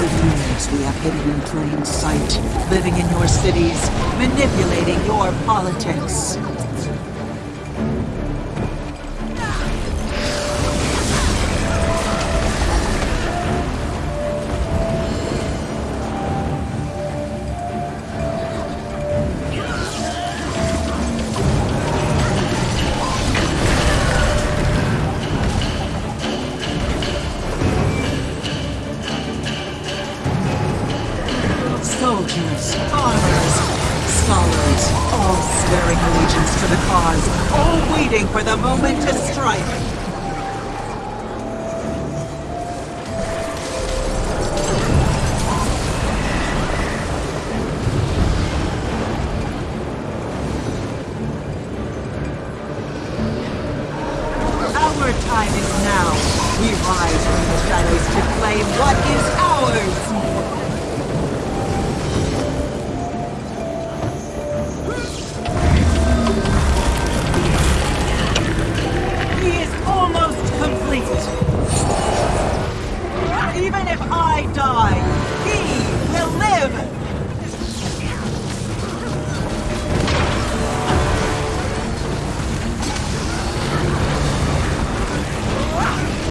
Those we have hidden in plain sight, living in your cities, manipulating your politics. Soldiers, farmers, scholars, all swearing allegiance to the cause, all waiting for the moment to strike. Our time is now. We rise from the shadows to claim what is ours.